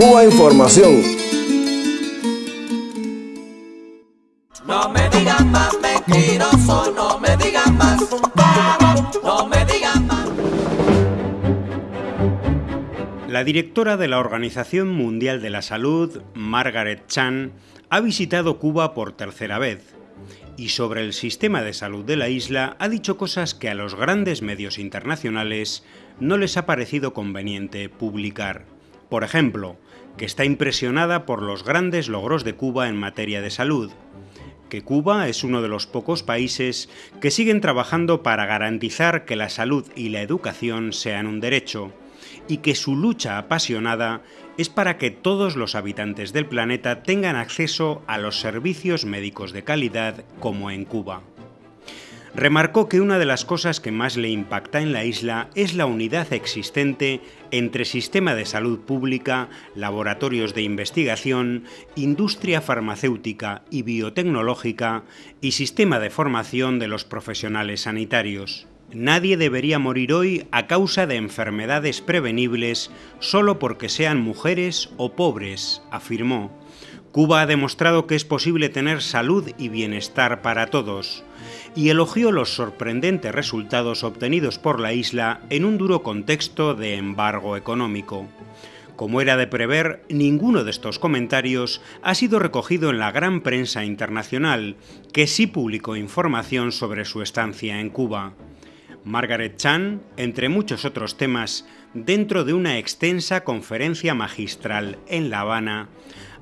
Cuba Información. No me digan más mentiroso, no me digan más, no me digan más. La directora de la Organización Mundial de la Salud, Margaret Chan, ha visitado Cuba por tercera vez y sobre el sistema de salud de la isla ha dicho cosas que a los grandes medios internacionales no les ha parecido conveniente publicar. Por ejemplo, que está impresionada por los grandes logros de Cuba en materia de salud, que Cuba es uno de los pocos países que siguen trabajando para garantizar que la salud y la educación sean un derecho, y que su lucha apasionada es para que todos los habitantes del planeta tengan acceso a los servicios médicos de calidad como en Cuba. Remarcó que una de las cosas que más le impacta en la isla es la unidad existente entre sistema de salud pública, laboratorios de investigación, industria farmacéutica y biotecnológica y sistema de formación de los profesionales sanitarios. Nadie debería morir hoy a causa de enfermedades prevenibles solo porque sean mujeres o pobres, afirmó. Cuba ha demostrado que es posible tener salud y bienestar para todos, y elogió los sorprendentes resultados obtenidos por la isla en un duro contexto de embargo económico. Como era de prever, ninguno de estos comentarios ha sido recogido en la gran prensa internacional, que sí publicó información sobre su estancia en Cuba. Margaret Chan, entre muchos otros temas, dentro de una extensa conferencia magistral en La Habana,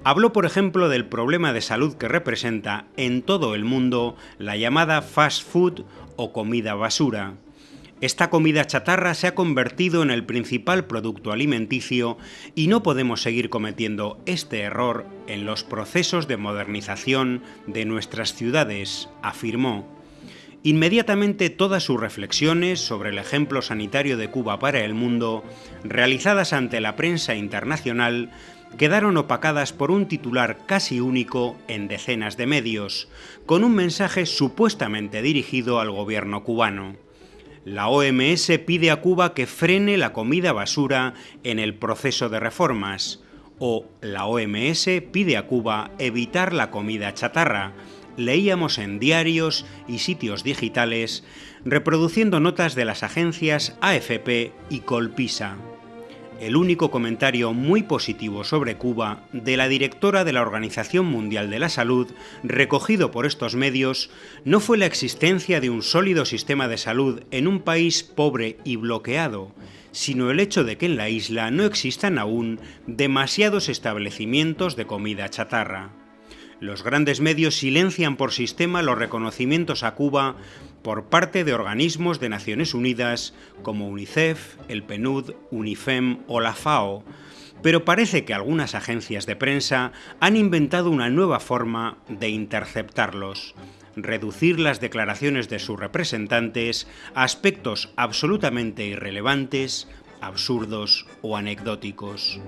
habló por ejemplo del problema de salud que representa en todo el mundo la llamada fast food o comida basura. Esta comida chatarra se ha convertido en el principal producto alimenticio y no podemos seguir cometiendo este error en los procesos de modernización de nuestras ciudades, afirmó. Inmediatamente todas sus reflexiones sobre el ejemplo sanitario de Cuba para el mundo, realizadas ante la prensa internacional, quedaron opacadas por un titular casi único en decenas de medios, con un mensaje supuestamente dirigido al gobierno cubano. La OMS pide a Cuba que frene la comida basura en el proceso de reformas, o la OMS pide a Cuba evitar la comida chatarra, leíamos en diarios y sitios digitales reproduciendo notas de las agencias AFP y Colpisa. El único comentario muy positivo sobre Cuba de la directora de la Organización Mundial de la Salud, recogido por estos medios, no fue la existencia de un sólido sistema de salud en un país pobre y bloqueado, sino el hecho de que en la isla no existan aún demasiados establecimientos de comida chatarra. Los grandes medios silencian por sistema los reconocimientos a Cuba por parte de organismos de Naciones Unidas como UNICEF, el PNUD, UNIFEM o la FAO, pero parece que algunas agencias de prensa han inventado una nueva forma de interceptarlos, reducir las declaraciones de sus representantes a aspectos absolutamente irrelevantes, absurdos o anecdóticos.